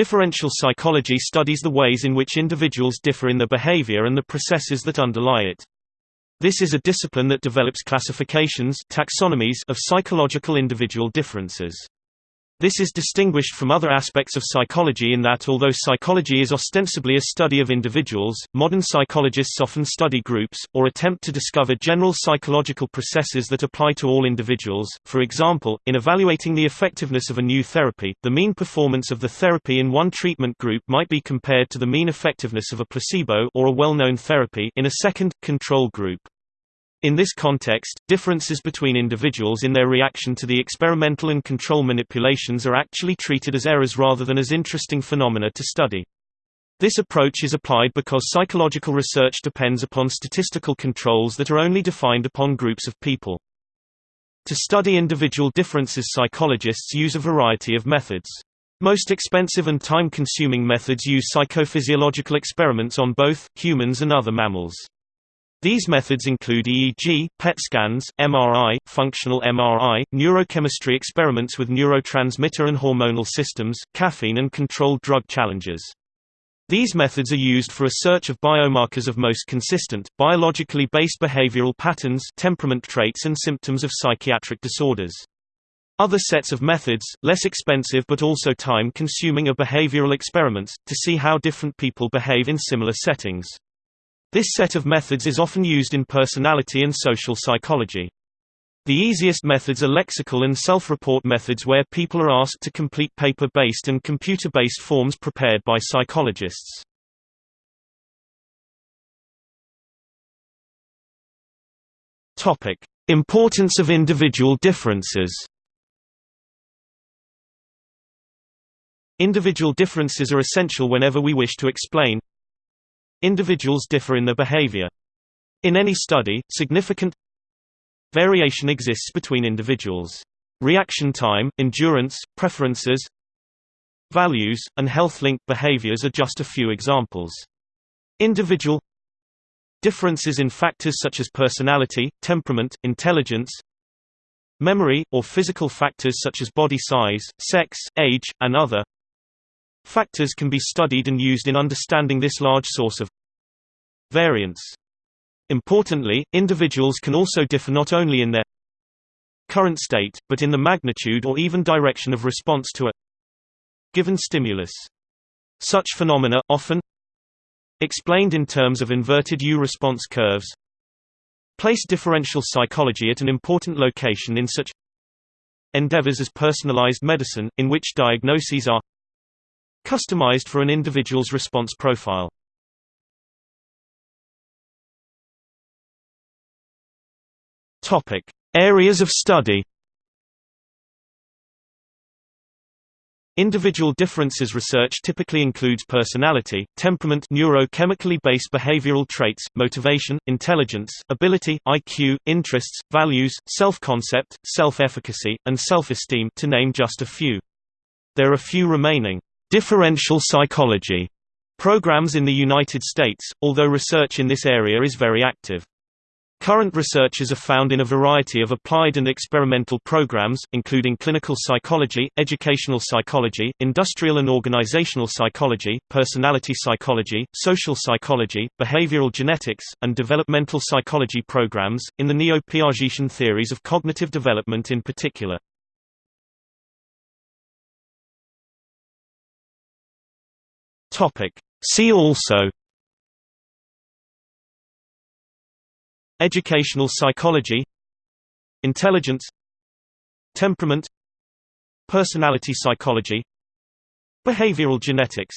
Differential psychology studies the ways in which individuals differ in their behavior and the processes that underlie it. This is a discipline that develops classifications taxonomies of psychological individual differences. This is distinguished from other aspects of psychology in that although psychology is ostensibly a study of individuals, modern psychologists often study groups, or attempt to discover general psychological processes that apply to all individuals. For example, in evaluating the effectiveness of a new therapy, the mean performance of the therapy in one treatment group might be compared to the mean effectiveness of a placebo or a well-known therapy in a second, control group. In this context, differences between individuals in their reaction to the experimental and control manipulations are actually treated as errors rather than as interesting phenomena to study. This approach is applied because psychological research depends upon statistical controls that are only defined upon groups of people. To study individual differences psychologists use a variety of methods. Most expensive and time-consuming methods use psychophysiological experiments on both, humans and other mammals. These methods include EEG, PET scans, MRI, functional MRI, neurochemistry experiments with neurotransmitter and hormonal systems, caffeine and controlled drug challenges. These methods are used for a search of biomarkers of most consistent, biologically based behavioral patterns temperament traits and symptoms of psychiatric disorders. Other sets of methods, less expensive but also time-consuming are behavioral experiments, to see how different people behave in similar settings. This set of methods is often used in personality and social psychology. The easiest methods are lexical and self-report methods where people are asked to complete paper-based and computer-based forms prepared by psychologists. Importance of individual differences. Individual differences are essential whenever we wish to explain, Individuals differ in their behavior. In any study, significant variation exists between individuals. Reaction time, endurance, preferences, values, and health-linked behaviors are just a few examples. Individual differences in factors such as personality, temperament, intelligence, memory, or physical factors such as body size, sex, age, and other Factors can be studied and used in understanding this large source of variance. Importantly, individuals can also differ not only in their current state, but in the magnitude or even direction of response to a given stimulus. Such phenomena, often explained in terms of inverted U-response curves, place differential psychology at an important location in such endeavors as personalized medicine, in which diagnoses are Customized for an individual's response profile. Topic: Areas of study. Individual differences research typically includes personality, temperament neurochemically based behavioral traits, motivation, intelligence, ability, IQ, interests, values, self-concept, self-efficacy, and self-esteem to name just a few. There are few remaining differential psychology programs in the United States, although research in this area is very active. Current researchers are found in a variety of applied and experimental programs, including clinical psychology, educational psychology, industrial and organizational psychology, personality psychology, social psychology, behavioral genetics, and developmental psychology programs, in the neo-Piagetian theories of cognitive development in particular. Topic. See also Educational psychology Intelligence Temperament Personality psychology Behavioral genetics